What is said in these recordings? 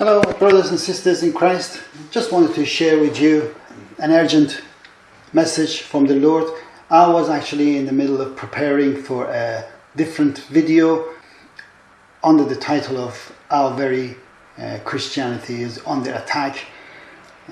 Hello, brothers and sisters in Christ. Just wanted to share with you an urgent message from the Lord. I was actually in the middle of preparing for a different video under the title of Our Very uh, Christianity is Under Attack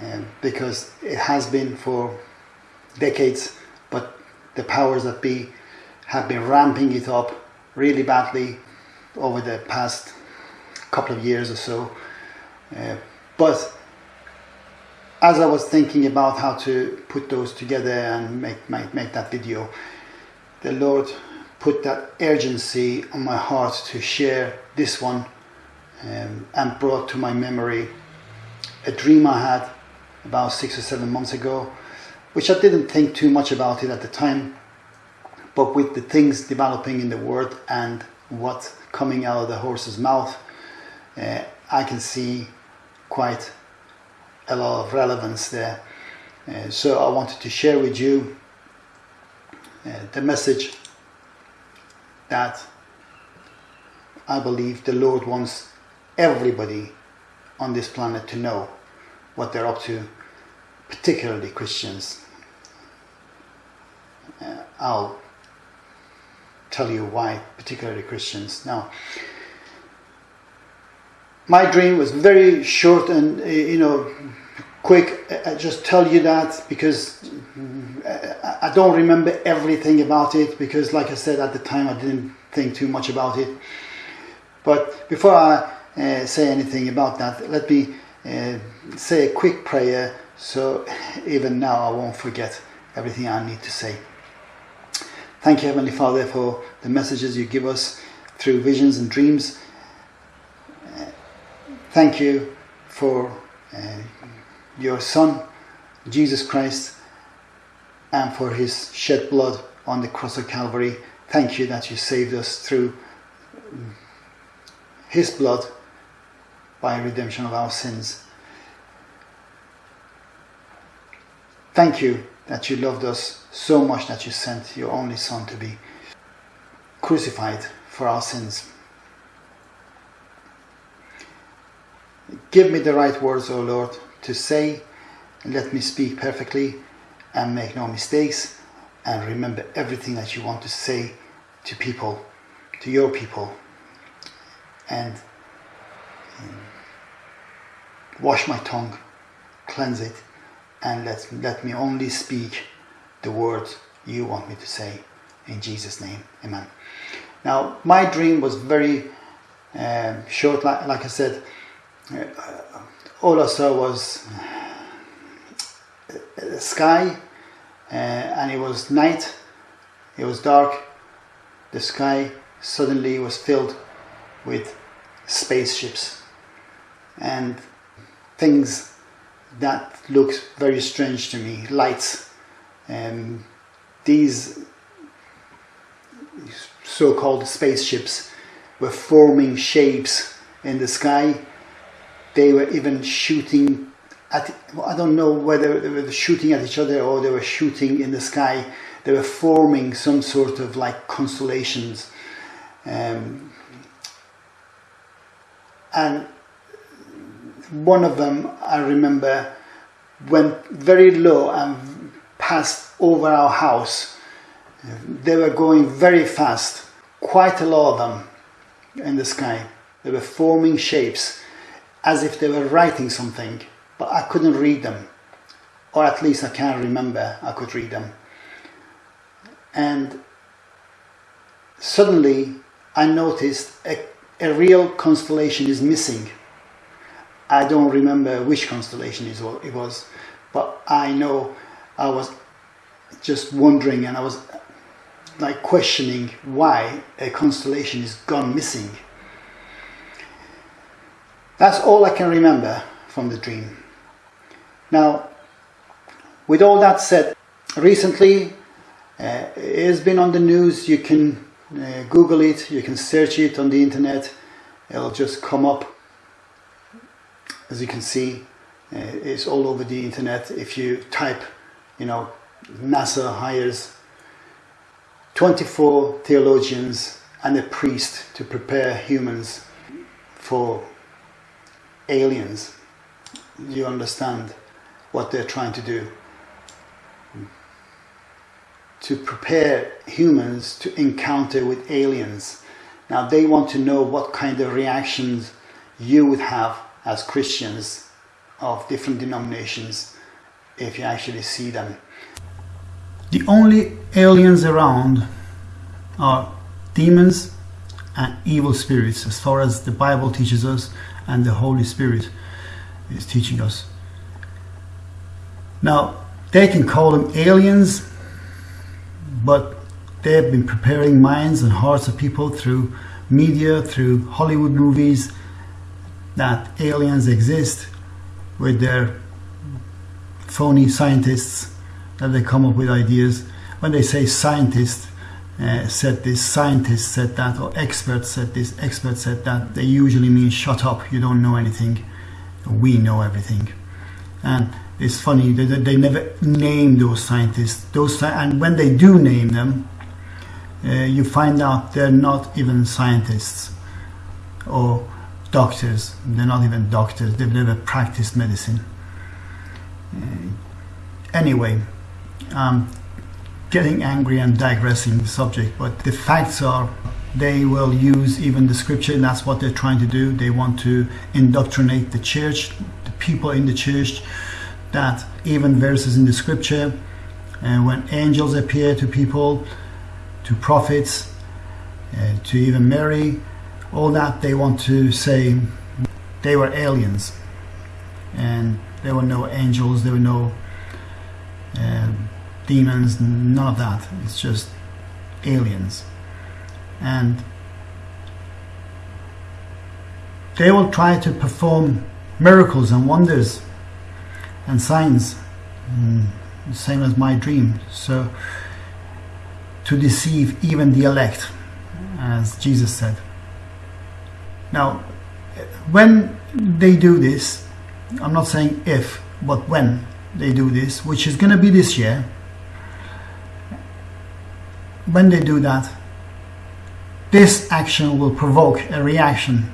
um, because it has been for decades, but the powers that be have been ramping it up really badly over the past couple of years or so. Uh, but as I was thinking about how to put those together and make, make, make that video, the Lord put that urgency on my heart to share this one um, and brought to my memory a dream I had about six or seven months ago, which I didn't think too much about it at the time, but with the things developing in the world and what's coming out of the horse's mouth, uh, I can see quite a lot of relevance there. Uh, so I wanted to share with you uh, the message that I believe the Lord wants everybody on this planet to know what they're up to, particularly Christians. Uh, I'll tell you why, particularly Christians. Now, my dream was very short and, uh, you know, quick. I just tell you that because I don't remember everything about it because, like I said at the time, I didn't think too much about it. But before I uh, say anything about that, let me uh, say a quick prayer so even now I won't forget everything I need to say. Thank you, Heavenly Father, for the messages you give us through visions and dreams. Thank you for uh, your Son, Jesus Christ, and for his shed blood on the cross of Calvary. Thank you that you saved us through his blood by redemption of our sins. Thank you that you loved us so much that you sent your only Son to be crucified for our sins. Give me the right words, O Lord, to say, and let me speak perfectly and make no mistakes, and remember everything that you want to say to people, to your people, and um, wash my tongue, cleanse it, and let, let me only speak the words you want me to say. In Jesus' name, amen. Now, my dream was very um, short, like, like, I said. Uh, all I saw was the sky, uh, and it was night, it was dark. The sky suddenly was filled with spaceships and things that looked very strange to me, lights. Um, these so-called spaceships were forming shapes in the sky. They were even shooting at, I don't know whether they were shooting at each other or they were shooting in the sky. They were forming some sort of like constellations. Um, and one of them, I remember, went very low and passed over our house. They were going very fast, quite a lot of them in the sky. They were forming shapes as if they were writing something, but I couldn't read them. Or at least I can't remember I could read them. And suddenly I noticed a, a real constellation is missing I don't remember which constellation it was, but I know I was just wondering and I was like questioning why a constellation is gone missing. That's all I can remember from the dream. Now, with all that said, recently uh, it has been on the news. You can uh, Google it, you can search it on the internet, it'll just come up as you can see uh, it's all over the internet if you type you know NASA hires 24 theologians and a priest to prepare humans for aliens. You understand what they're trying to do. To prepare humans to encounter with aliens. Now they want to know what kind of reactions you would have as Christians of different denominations if you actually see them. The only aliens around are demons and evil spirits, as far as the Bible teaches us and the Holy Spirit is teaching us. Now, they can call them aliens, but they have been preparing minds and hearts of people through media, through Hollywood movies, that aliens exist with their phony scientists that they come up with ideas. When they say scientists uh, said this, scientists said that, or experts said this, experts said that, they usually mean shut up, you don't know anything. We know everything. And it's funny they, they never name those scientists. Those and when they do name them, uh, you find out they're not even scientists or doctors. They're not even doctors. They've never practiced medicine. Uh, anyway, I'm getting angry and digressing the subject, but the facts are they will use even the scripture, and that's what they're trying to do. They want to indoctrinate the church, the people in the church, that even verses in the scripture, and when angels appear to people, to prophets, uh, to even Mary, all that they want to say they were aliens and there were no angels, there were no uh, demons, none of that. It's just aliens. And they will try to perform miracles and wonders and signs, mm, same as my dream. So, to deceive even the elect, as Jesus said. Now, when they do this, I'm not saying if, but when they do this, which is going to be this year, when they do that, this action will provoke a reaction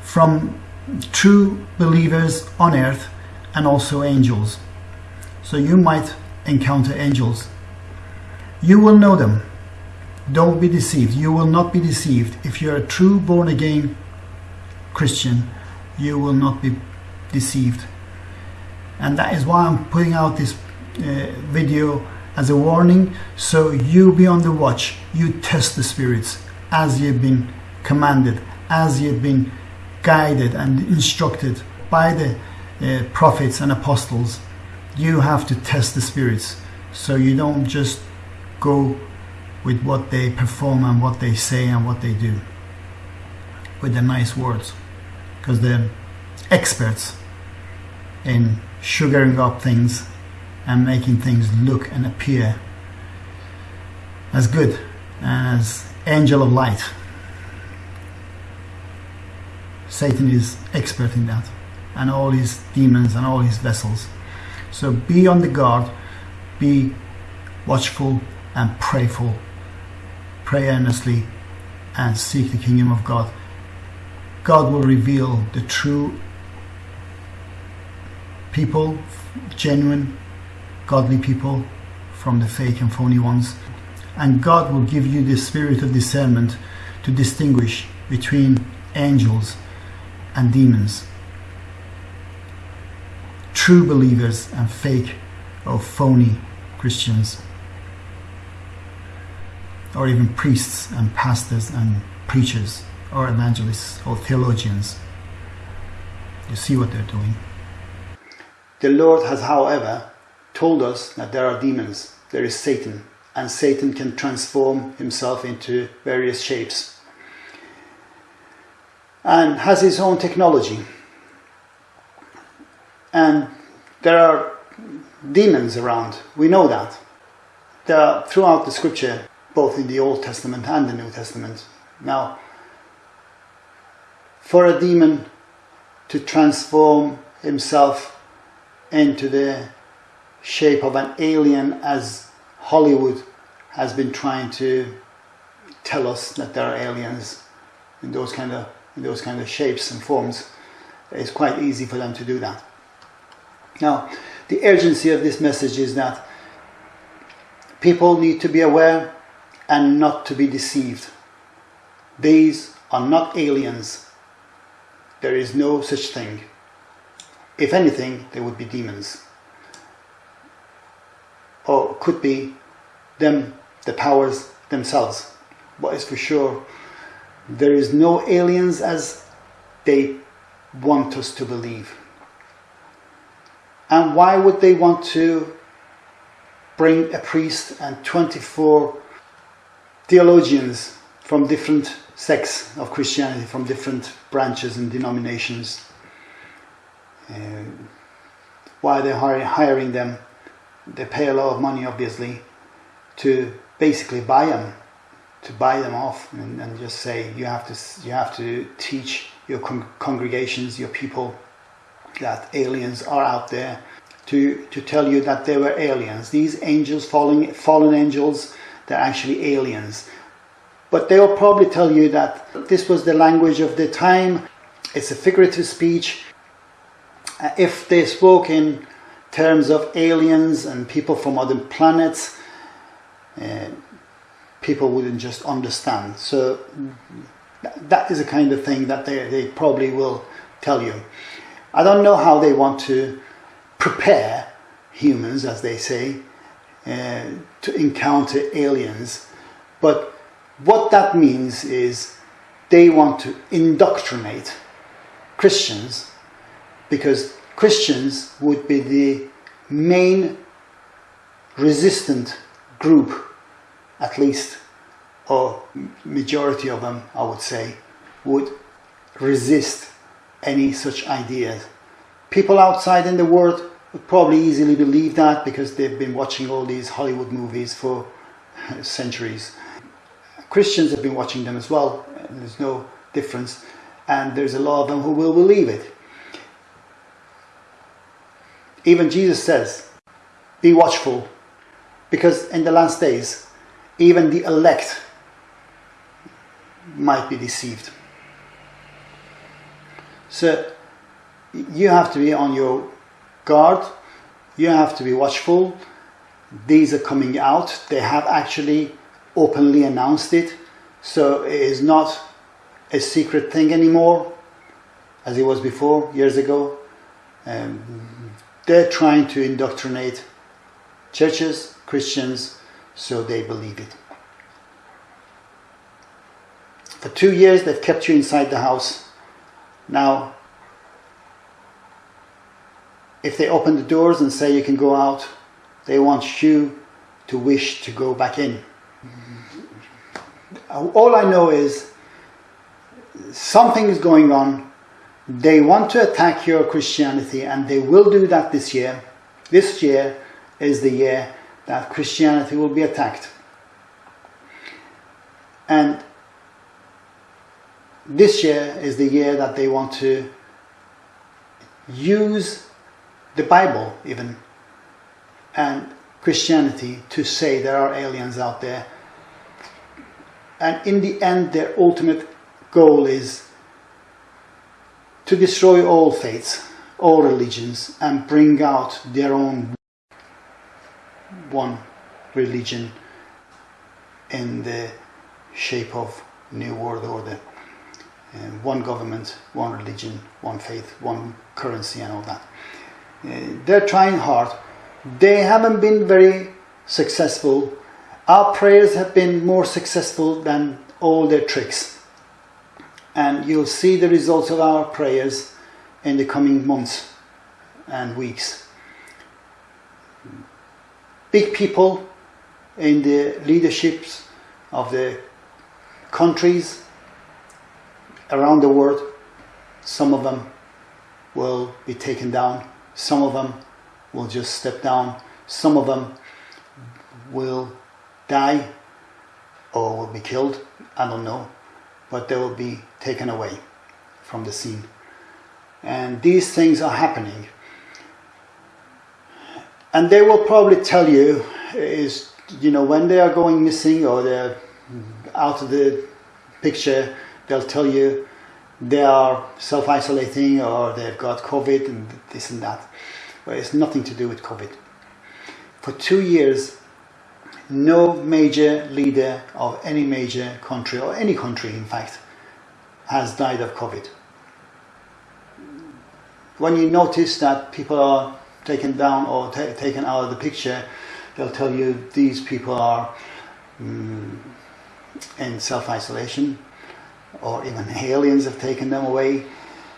from true believers on earth and also angels. So you might encounter angels. You will know them. Don't be deceived. You will not be deceived. If you're a true born again Christian, you will not be deceived. And that is why I'm putting out this uh, video as a warning. So you be on the watch. You test the spirits as you've been commanded, as you've been guided and instructed by the uh, prophets and apostles. You have to test the spirits. So you don't just go with what they perform and what they say and what they do with the nice words because they're experts in sugaring up things and making things look and appear as good as angel of light satan is expert in that and all his demons and all his vessels so be on the guard be watchful and prayerful pray earnestly and seek the kingdom of God. God will reveal the true people, genuine, godly people from the fake and phony ones. And God will give you the spirit of discernment to distinguish between angels and demons, true believers and fake or phony Christians or even priests and pastors and preachers or evangelists or theologians. You see what they're doing. The Lord has, however, told us that there are demons, there is Satan, and Satan can transform himself into various shapes and has his own technology. And there are demons around, we know that. There are, throughout the scripture, both in the Old Testament and the New Testament. Now, for a demon to transform himself into the shape of an alien, as Hollywood has been trying to tell us that there are aliens in those kind of in those kind of shapes and forms, it's quite easy for them to do that. Now, the urgency of this message is that people need to be aware and not to be deceived. These are not aliens. There is no such thing. If anything, they would be demons. Or could be them, the powers themselves. But it's for sure, there is no aliens as they want us to believe. And why would they want to bring a priest and 24 theologians from different sects of Christianity, from different branches and denominations? Uh, why they're hiring them? They pay a lot of money, obviously, to basically buy them, to buy them off, and, and just say you have to you have to teach your con congregations, your people, that aliens are out there to, to tell you that they were aliens. These angels, falling, fallen angels, they're actually aliens. But they will probably tell you that this was the language of the time, it's a figurative speech. Uh, if they spoke in terms of aliens and people from other planets, uh, people wouldn't just understand. So that is a kind of thing that they, they probably will tell you. I don't know how they want to prepare humans, as they say, uh, to encounter aliens. But what that means is they want to indoctrinate Christians because Christians would be the main resistant group, at least or majority of them, I would say, would resist any such ideas. People outside in the world would probably easily believe that because they've been watching all these Hollywood movies for centuries. Christians have been watching them as well, there's no difference, and there's a lot of them who will believe it. Even Jesus says, be watchful, because in the last days, even the elect might be deceived. So you have to be on your guard, you have to be watchful. These are coming out, they have actually openly announced it, so it is not a secret thing anymore as it was before, years ago. Um, they're trying to indoctrinate churches, Christians, so they believe it. For two years, they've kept you inside the house. Now, if they open the doors and say you can go out, they want you to wish to go back in. All I know is something is going on. They want to attack your Christianity, and they will do that this year. This year is the year that Christianity will be attacked. And this year is the year that they want to use the Bible even and Christianity to say there are aliens out there. And in the end, their ultimate goal is to destroy all faiths, all religions, and bring out their own one religion in the shape of New World Order one government, one religion, one faith, one currency and all that. Uh, they're trying hard. They haven't been very successful. Our prayers have been more successful than all their tricks. And you'll see the results of our prayers in the coming months and weeks. Big people in the leaderships of the countries around the world. Some of them will be taken down. Some of them will just step down. Some of them will die or will be killed. I don't know. But they will be taken away from the scene. And these things are happening. And they will probably tell you is, you know, when they are going missing or they're out of the picture, they'll tell you they are self-isolating or they've got COVID and this and that. But it's nothing to do with COVID. For two years, no major leader of any major country, or any country in fact, has died of COVID. When you notice that people are taken down or taken out of the picture, they'll tell you these people are um, in self-isolation or even aliens have taken them away.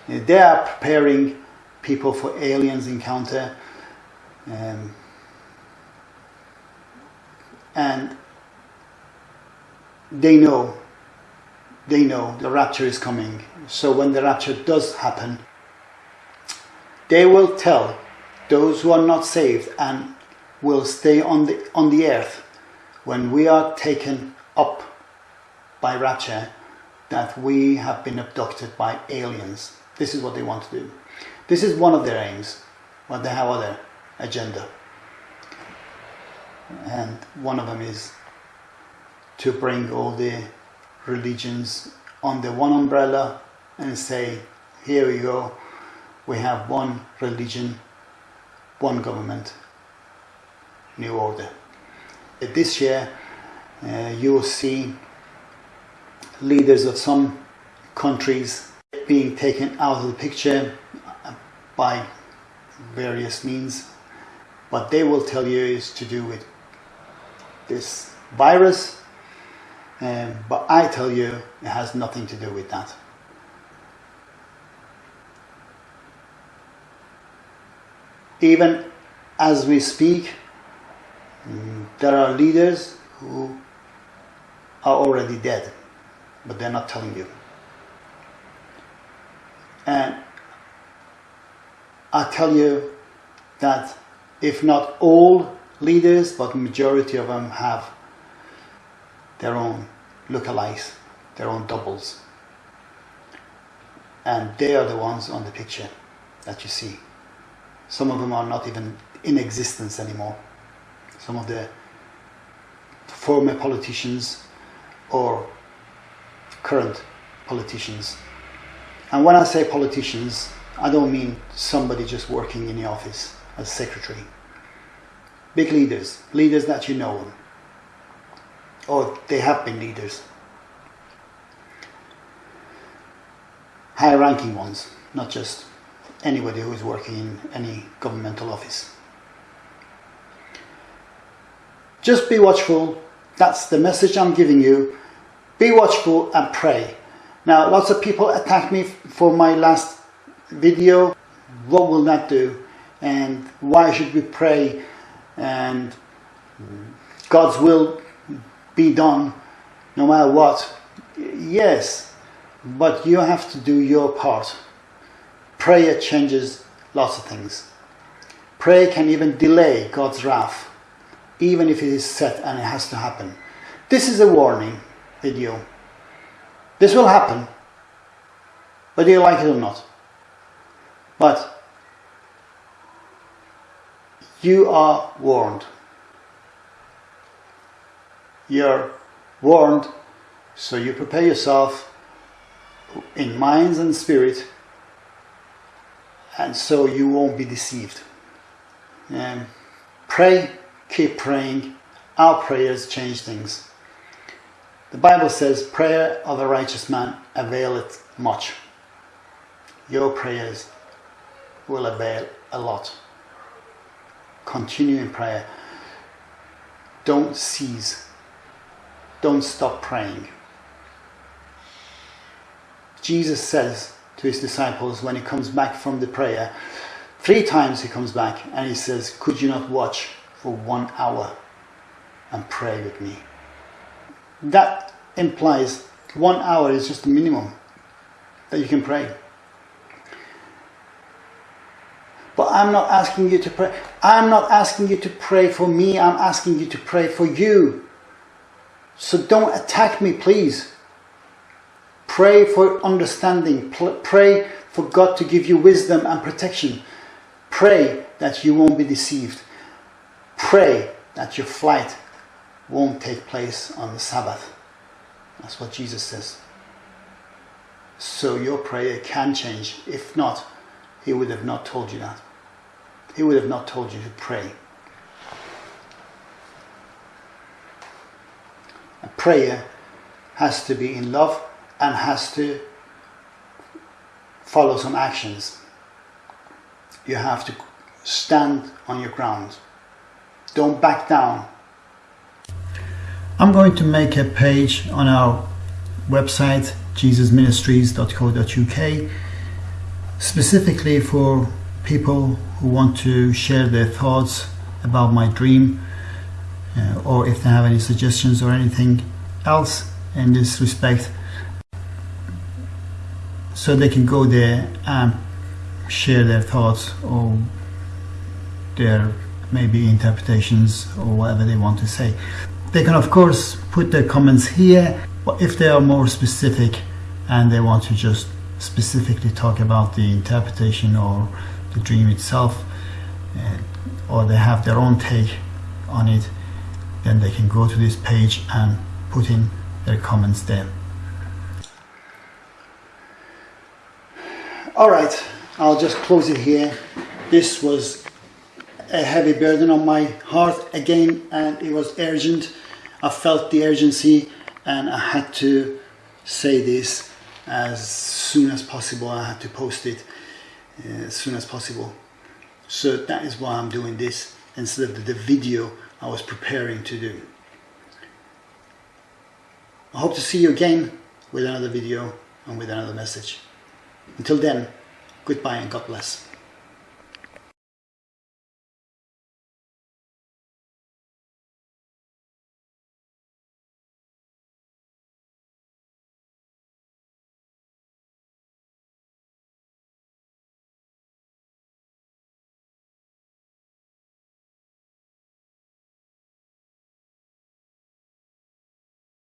They are preparing people for aliens encounter. Um, and they know, they know the rapture is coming. So when the rapture does happen, they will tell those who are not saved and will stay on the, on the earth when we are taken up by rapture that we have been abducted by aliens. This is what they want to do. This is one of their aims, but they have other agenda. And one of them is to bring all the religions under one umbrella and say, here we go, we have one religion, one government, new order. This year uh, you will see leaders of some countries being taken out of the picture by various means. What they will tell you is to do with this virus, um, but I tell you it has nothing to do with that. Even as we speak, um, there are leaders who are already dead, but they're not telling you. And I tell you that if not all leaders, but majority of them have their own lookalikes, their own doubles. And they are the ones on the picture that you see. Some of them are not even in existence anymore. Some of the former politicians or current politicians. And when I say politicians, I don't mean somebody just working in the office as secretary. Big leaders, leaders that you know, or they have been leaders. High ranking ones, not just anybody who is working in any governmental office. Just be watchful. That's the message I'm giving you. Be watchful and pray. Now, lots of people attack me for my last video. What will that do? And why should we pray? And God's will be done no matter what. Yes, but you have to do your part. Prayer changes lots of things. Prayer can even delay God's wrath even if it is set and it has to happen. This is a warning video. This will happen, whether you like it or not. But you are warned. You're warned, so you prepare yourself in minds and spirit, and so you won't be deceived. And pray keep praying. Our prayers change things. The Bible says, prayer of a righteous man availeth much. Your prayers will avail a lot. Continue in prayer. Don't cease. Don't stop praying. Jesus says to his disciples when he comes back from the prayer, three times he comes back and he says, Could you not watch for one hour and pray with me. That implies one hour is just the minimum that you can pray. But I'm not asking you to pray. I'm not asking you to pray for me. I'm asking you to pray for you. So don't attack me, please. Pray for understanding. Pray for God to give you wisdom and protection. Pray that you won't be deceived. Pray that your flight won't take place on the Sabbath. That's what Jesus says. so your prayer can change. If not, He would have not told you that. He would have not told you to pray. A prayer has to be in love and has to follow some actions. You have to stand on your ground. Don't back down. I'm going to make a page on our website jesusministries.co.uk specifically for people who want to share their thoughts about my dream uh, or if they have any suggestions or anything else in this respect so they can go there and share their thoughts or their maybe interpretations or whatever they want to say. They can of course put their comments here but if they are more specific and they want to just specifically talk about the interpretation or the dream itself, uh, or they have their own take on it, then they can go to this page and put in their comments there. All right, I'll just close it here. This was a heavy burden on my heart again, and it was urgent. I felt the urgency and I had to say this as soon as possible. I had to post it Uh, as soon as possible. So that is why I'm doing this instead of the video I was preparing to do. I hope to see you again with another video and with another message. Until then, goodbye and God bless.